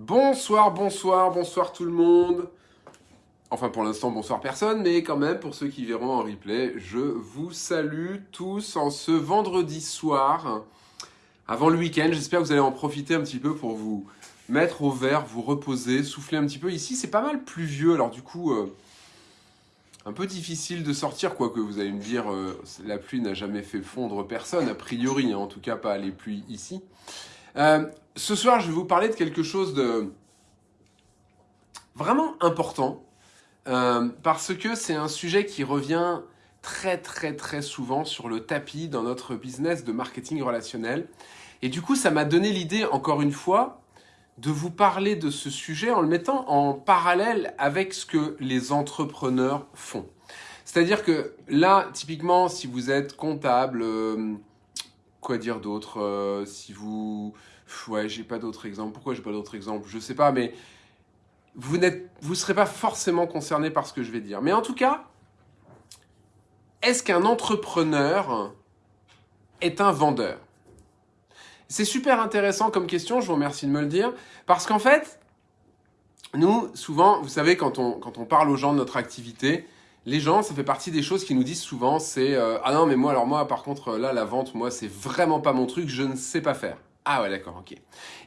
Bonsoir, bonsoir, bonsoir tout le monde. Enfin pour l'instant bonsoir personne, mais quand même pour ceux qui verront en replay, je vous salue tous en ce vendredi soir, avant le week-end. J'espère que vous allez en profiter un petit peu pour vous mettre au vert, vous reposer, souffler un petit peu. Ici c'est pas mal pluvieux, alors du coup... Euh, un peu difficile de sortir, quoique vous allez me dire, euh, la pluie n'a jamais fait fondre personne, a priori, hein, en tout cas pas les pluies ici. Euh, ce soir, je vais vous parler de quelque chose de vraiment important, euh, parce que c'est un sujet qui revient très très très souvent sur le tapis dans notre business de marketing relationnel. Et du coup, ça m'a donné l'idée, encore une fois, de vous parler de ce sujet en le mettant en parallèle avec ce que les entrepreneurs font. C'est-à-dire que là, typiquement, si vous êtes comptable, euh, quoi dire d'autre euh, Si vous... Ouais, j'ai pas d'autres exemples. Pourquoi j'ai pas d'autres exemples? Je sais pas, mais vous vous serez pas forcément concerné par ce que je vais dire. Mais en tout cas, est-ce qu'un entrepreneur est un vendeur? C'est super intéressant comme question, je vous remercie de me le dire, parce qu'en fait, nous, souvent, vous savez, quand on, quand on parle aux gens de notre activité, les gens, ça fait partie des choses qui nous disent souvent, c'est euh, Ah non, mais moi, alors moi, par contre, là, la vente, moi, c'est vraiment pas mon truc, je ne sais pas faire. » Ah ouais, d'accord, ok.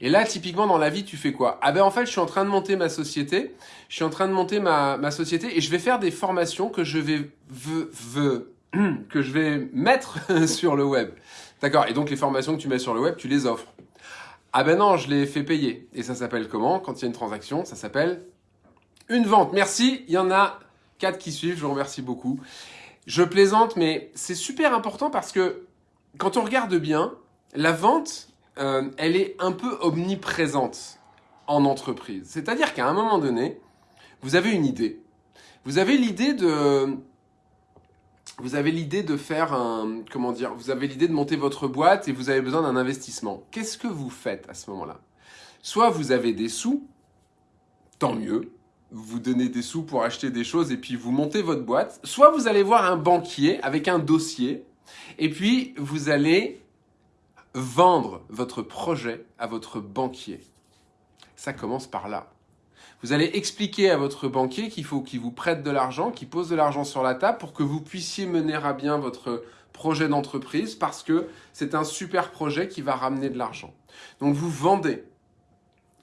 Et là, typiquement, dans la vie, tu fais quoi? Ah ben, en fait, je suis en train de monter ma société, je suis en train de monter ma, ma société, et je vais faire des formations que je vais, que je vais mettre sur le web. D'accord, et donc les formations que tu mets sur le web, tu les offres. Ah ben non, je les fais payer. Et ça s'appelle comment? Quand il y a une transaction, ça s'appelle une vente. Merci, il y en a quatre qui suivent, je vous remercie beaucoup. Je plaisante, mais c'est super important parce que quand on regarde bien, la vente, euh, elle est un peu omniprésente en entreprise. C'est-à-dire qu'à un moment donné, vous avez une idée. Vous avez l'idée de vous avez l'idée de faire un, comment dire, vous avez l'idée de monter votre boîte et vous avez besoin d'un investissement. Qu'est-ce que vous faites à ce moment-là? Soit vous avez des sous, tant mieux, vous donnez des sous pour acheter des choses et puis vous montez votre boîte. Soit vous allez voir un banquier avec un dossier et puis vous allez vendre votre projet à votre banquier. Ça commence par là. Vous allez expliquer à votre banquier qu'il faut qu'il vous prête de l'argent, qu'il pose de l'argent sur la table pour que vous puissiez mener à bien votre projet d'entreprise parce que c'est un super projet qui va ramener de l'argent. Donc vous vendez.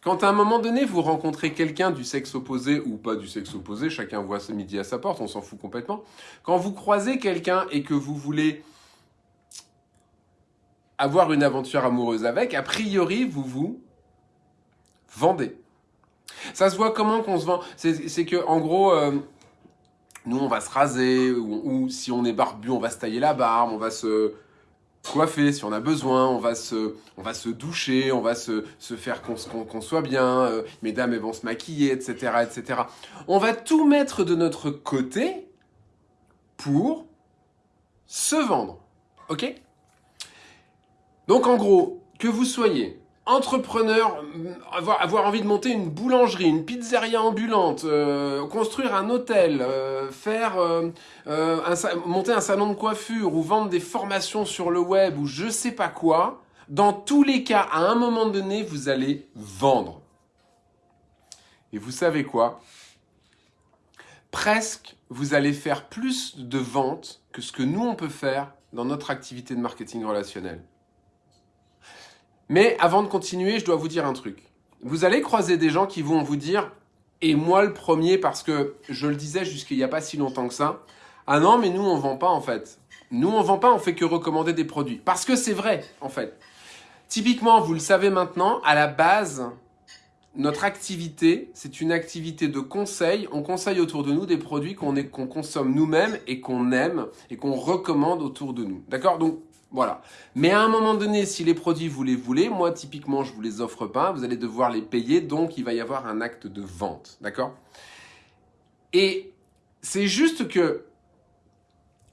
Quand à un moment donné, vous rencontrez quelqu'un du sexe opposé ou pas du sexe opposé, chacun voit ce midi à sa porte, on s'en fout complètement. Quand vous croisez quelqu'un et que vous voulez avoir une aventure amoureuse avec, a priori, vous vous vendez. Ça se voit comment qu'on se vend? C'est que en gros, euh, nous on va se raser, ou, si on est barbu, on va se tailler la barbe, on va se coiffer si on a besoin, on va se, on va se doucher, on va se, se faire qu'on soit bien, euh, mesdames elles vont se maquiller, etc., etc. On va tout mettre de notre côté pour se vendre, ok? Donc en gros, que vous soyez entrepreneur, avoir, avoir, envie de monter une boulangerie, une pizzeria ambulante, euh, construire un hôtel, euh, faire euh, monter un salon de coiffure ou vendre des formations sur le web ou je sais pas quoi, dans tous les cas, à un moment donné, vous allez vendre. Et vous savez quoi? Presque, vous allez faire plus de ventes que ce que nous, on peut faire dans notre activité de marketing relationnel. Mais avant de continuer, je dois vous dire un truc. Vous allez croiser des gens qui vont vous dire, et moi le premier parce que je le disais jusqu'il n'y a pas si longtemps que ça, ah non mais nous on vend pas en fait. Nous on vend pas, on fait que recommander des produits. Parce que c'est vrai en fait. Typiquement, vous le savez maintenant, à la base, notre activité, c'est une activité de conseil. On conseille autour de nous des produits qu'on consomme nous-mêmes et qu'on aime et qu'on recommande autour de nous. D'accord? Donc, voilà. Mais à un moment donné, si les produits vous les voulez, moi typiquement je vous les offre pas, vous allez devoir les payer, donc il va y avoir un acte de vente, d'accord? Et c'est juste que,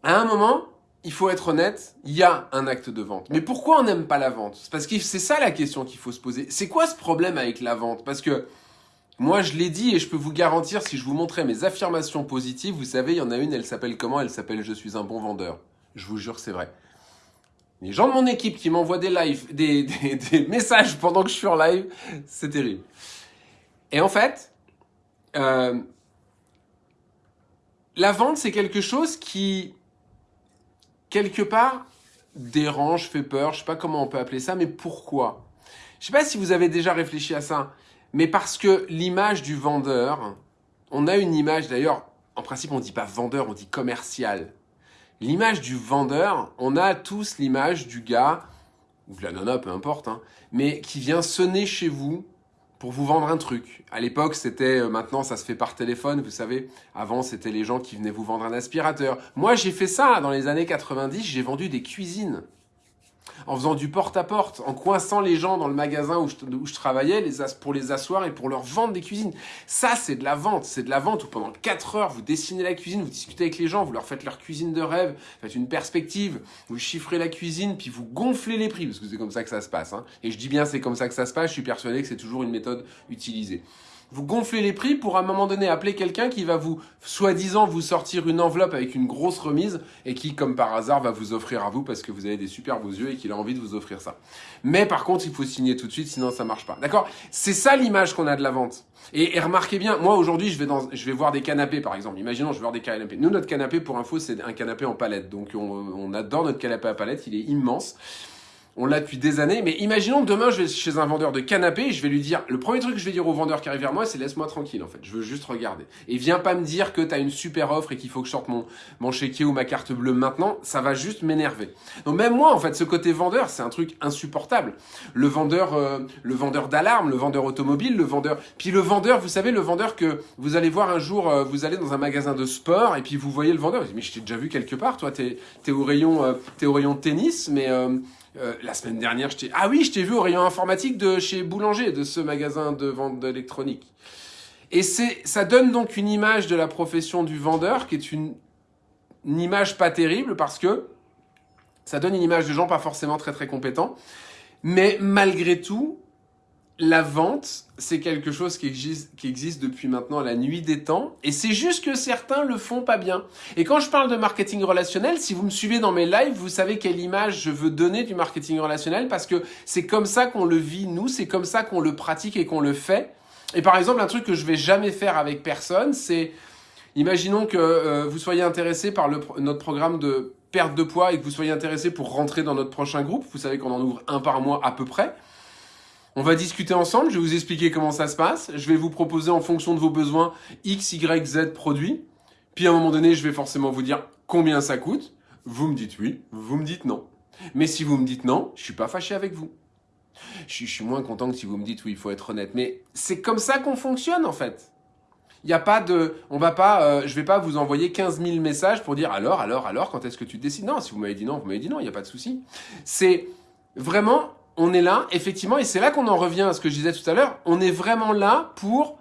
à un moment, il faut être honnête, il y a un acte de vente. Mais pourquoi on n'aime pas la vente? Parce que c'est ça la question qu'il faut se poser. C'est quoi ce problème avec la vente? Parce que moi, je l'ai dit et je peux vous garantir, si je vous montrais mes affirmations positives, vous savez, il y en a une, elle s'appelle comment? Elle s'appelle « Je suis un bon vendeur ». Je vous jure, c'est vrai. Les gens de mon équipe qui m'envoient des lives, des, des, messages pendant que je suis en live, c'est terrible. Et en fait, euh, la vente, c'est quelque chose qui, quelque part, dérange, fait peur. Je sais pas comment on peut appeler ça, mais pourquoi? Je sais pas si vous avez déjà réfléchi à ça, mais parce que l'image du vendeur, on a une image d'ailleurs, en principe on dit pas vendeur, on dit commercial. L'image du vendeur, on a tous l'image du gars, ou de la nana, peu importe, hein, mais qui vient sonner chez vous pour vous vendre un truc. À l'époque, c'était, euh, maintenant ça se fait par téléphone, vous savez. Avant, c'était les gens qui venaient vous vendre un aspirateur. Moi, j'ai fait ça dans les années 90, j'ai vendu des cuisines en faisant du porte-à-porte, en coinçant les gens dans le magasin où je, travaillais pour les asseoir et pour leur vendre des cuisines. Ça, c'est de la vente. C'est de la vente où pendant 4 heures, vous dessinez la cuisine, vous discutez avec les gens, vous leur faites leur cuisine de rêve, faites une perspective, vous chiffrez la cuisine, puis vous gonflez les prix, parce que c'est comme ça que ça se passe. Hein. Et je dis bien c'est comme ça que ça se passe, je suis persuadé que c'est toujours une méthode utilisée vous gonflez les prix pour à un moment donné appeler quelqu'un qui va vous, soi-disant, vous sortir une enveloppe avec une grosse remise et qui, comme par hasard, va vous offrir à vous parce que vous avez des super beaux yeux et qu'il a envie de vous offrir ça. Mais par contre, il faut signer tout de suite, sinon ça marche pas. D'accord? C'est ça l'image qu'on a de la vente. Et, remarquez bien, moi aujourd'hui, je vais dans, je vais voir des canapés par exemple. Imaginons, je vais voir des canapés. Nous, notre canapé, pour info, c'est un canapé en palette. Donc, on, on adore notre canapé à palette. Il est immense on l'a depuis des années, mais imaginons que demain je vais chez un vendeur de canapé et je vais lui dire, le premier truc que je vais dire au vendeur qui arrive vers moi, c'est laisse-moi tranquille en fait, je veux juste regarder. Et viens pas me dire que tu as une super offre et qu'il faut que je sorte mon, mon chéquier ou ma carte bleue maintenant, ça va juste m'énerver. Donc même moi en fait, ce côté vendeur, c'est un truc insupportable. Le vendeur, euh, le vendeur d'alarme, le vendeur automobile, le vendeur, puis le vendeur, vous savez, le vendeur que vous allez voir un jour, euh, vous allez dans un magasin de sport et puis vous voyez le vendeur, vous dites, mais je t'ai déjà vu quelque part, toi t'es es au rayon, euh, au rayon tennis, mais euh, la semaine dernière, je t'ai... Ah oui, je t'ai vu au rayon informatique de chez Boulanger, de ce magasin de vente d'électronique. Et c'est, ça donne donc une image de la profession du vendeur qui est une, une image pas terrible parce que ça donne une image de gens pas forcément très très compétents. Mais malgré tout, la vente, c'est quelque chose qui existe, depuis maintenant la nuit des temps, et c'est juste que certains le font pas bien. Et quand je parle de marketing relationnel, si vous me suivez dans mes lives, vous savez quelle image je veux donner du marketing relationnel, parce que c'est comme ça qu'on le vit, nous, c'est comme ça qu'on le pratique et qu'on le fait. Et par exemple, un truc que je vais jamais faire avec personne, c'est, imaginons que euh, vous soyez intéressé par notre programme de perte de poids et que vous soyez intéressé pour rentrer dans notre prochain groupe, vous savez qu'on en ouvre un par mois à peu près. On va discuter ensemble, je vais vous expliquer comment ça se passe, je vais vous proposer en fonction de vos besoins X, Y, Z produits, puis à un moment donné, je vais forcément vous dire combien ça coûte, vous me dites oui, vous me dites non. Mais si vous me dites non, je suis pas fâché avec vous. Je, suis moins content que si vous me dites oui, il faut être honnête. Mais c'est comme ça qu'on fonctionne en fait. Il n'y a pas de, on va pas, euh, je vais pas vous envoyer 15 000 messages pour dire alors, alors, alors, quand est-ce que tu décides? Non, si vous m'avez dit non, vous m'avez dit non, il n'y a pas de souci. C'est vraiment, on est là, effectivement, et c'est là qu'on en revient à ce que je disais tout à l'heure, on est vraiment là pour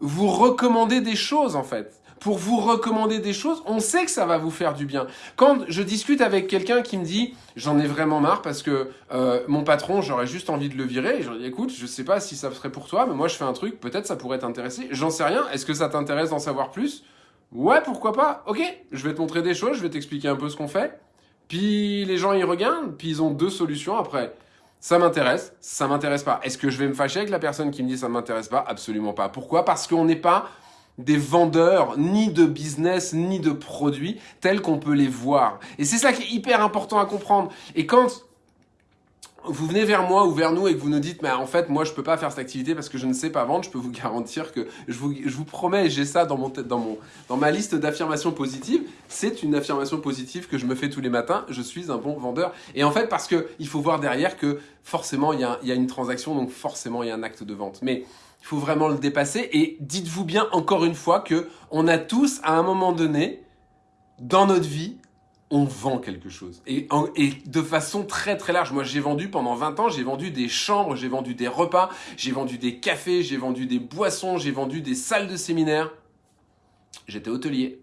vous recommander des choses, en fait. Pour vous recommander des choses, on sait que ça va vous faire du bien. Quand je discute avec quelqu'un qui me dit « j'en ai vraiment marre parce que euh, mon patron, j'aurais juste envie de le virer », je dis « écoute, je sais pas si ça serait pour toi, mais moi je fais un truc, peut-être ça pourrait t'intéresser. J'en sais rien, est-ce que ça t'intéresse d'en savoir plus ?» Ouais, pourquoi pas Ok, je vais te montrer des choses, je vais t'expliquer un peu ce qu'on fait. Puis les gens y regardent, puis ils ont deux solutions après ça m'intéresse, ça m'intéresse pas. Est-ce que je vais me fâcher avec la personne qui me dit ça m'intéresse pas? Absolument pas. Pourquoi? Parce qu'on n'est pas des vendeurs ni de business ni de produits tels qu'on peut les voir. Et c'est ça qui est hyper important à comprendre. Et quand vous venez vers moi ou vers nous et que vous nous dites, mais en fait, moi, je peux pas faire cette activité parce que je ne sais pas vendre, je peux vous garantir que je vous, je vous promets, j'ai ça dans, mon, dans, mon, dans ma liste d'affirmations positives, c'est une affirmation positive que je me fais tous les matins, je suis un bon vendeur. Et en fait, parce que il faut voir derrière que forcément, il y a, y a une transaction, donc forcément, il y a un acte de vente. Mais il faut vraiment le dépasser et dites-vous bien encore une fois que on a tous, à un moment donné, dans notre vie, on vend quelque chose. Et, de façon très très large. Moi, j'ai vendu pendant 20 ans, j'ai vendu des chambres, j'ai vendu des repas, j'ai vendu des cafés, j'ai vendu des boissons, j'ai vendu des salles de séminaire. J'étais hôtelier.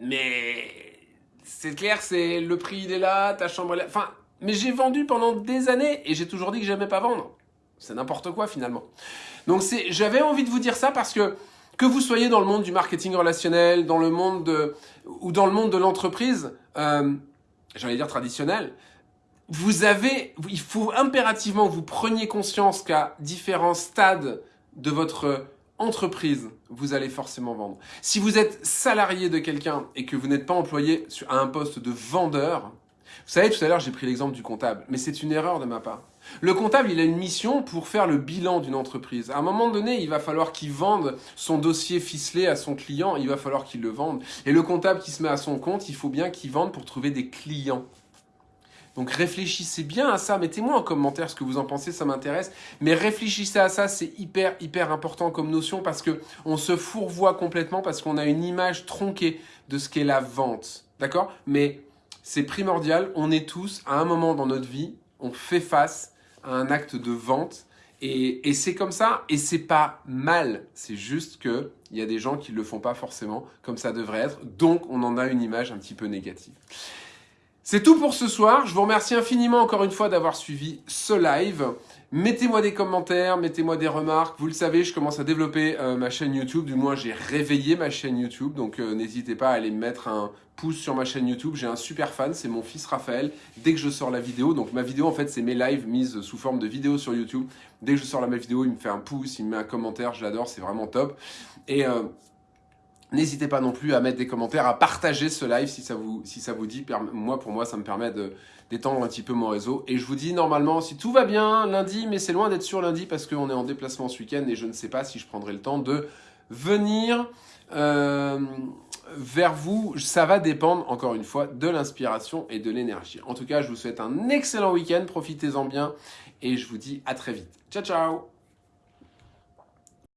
Mais c'est clair, c'est le prix il est là, ta chambre est là. Enfin, mais j'ai vendu pendant des années et j'ai toujours dit que j'aimais pas vendre. C'est n'importe quoi finalement. Donc j'avais envie de vous dire ça parce que que vous soyez dans le monde du marketing relationnel, dans le monde de, ou dans le monde de l'entreprise, euh, j'allais dire traditionnel, vous avez, il faut impérativement que vous preniez conscience qu'à différents stades de votre entreprise, vous allez forcément vendre. Si vous êtes salarié de quelqu'un et que vous n'êtes pas employé à un poste de vendeur, vous savez, tout à l'heure, j'ai pris l'exemple du comptable, mais c'est une erreur de ma part. Le comptable, il a une mission pour faire le bilan d'une entreprise. À un moment donné, il va falloir qu'il vende son dossier ficelé à son client, il va falloir qu'il le vende. Et le comptable qui se met à son compte, il faut bien qu'il vende pour trouver des clients. Donc réfléchissez bien à ça, mettez-moi en commentaire ce que vous en pensez, ça m'intéresse. Mais réfléchissez à ça, c'est hyper hyper important comme notion parce que on se fourvoie complètement parce qu'on a une image tronquée de ce qu'est la vente. D'accord? Mais c'est primordial, on est tous à un moment dans notre vie, on fait face un acte de vente et, c'est comme ça, et c'est pas mal. C'est juste que il y a des gens qui le font pas forcément comme ça devrait être. Donc, on en a une image un petit peu négative. C'est tout pour ce soir. Je vous remercie infiniment encore une fois d'avoir suivi ce live. Mettez-moi des commentaires, mettez-moi des remarques. Vous le savez, je commence à développer euh, ma chaîne YouTube. Du moins, j'ai réveillé ma chaîne YouTube. Donc, euh, n'hésitez pas à aller mettre un pouce sur ma chaîne YouTube. J'ai un super fan, c'est mon fils Raphaël. Dès que je sors la vidéo, donc ma vidéo, en fait, c'est mes lives mises sous forme de vidéo sur YouTube. Dès que je sors la vidéo, il me fait un pouce, il me met un commentaire. Je l'adore, c'est vraiment top. Et... Euh, N'hésitez pas non plus à mettre des commentaires, à partager ce live si ça vous, si ça vous dit. Moi, pour moi, ça me permet d'étendre un petit peu mon réseau. Et je vous dis, normalement, si tout va bien, lundi, mais c'est loin d'être sûr lundi parce qu'on est en déplacement ce week-end et je ne sais pas si je prendrai le temps de venir euh, vers vous. Ça va dépendre, encore une fois, de l'inspiration et de l'énergie. En tout cas, je vous souhaite un excellent week-end. Profitez-en bien et je vous dis à très vite. Ciao, ciao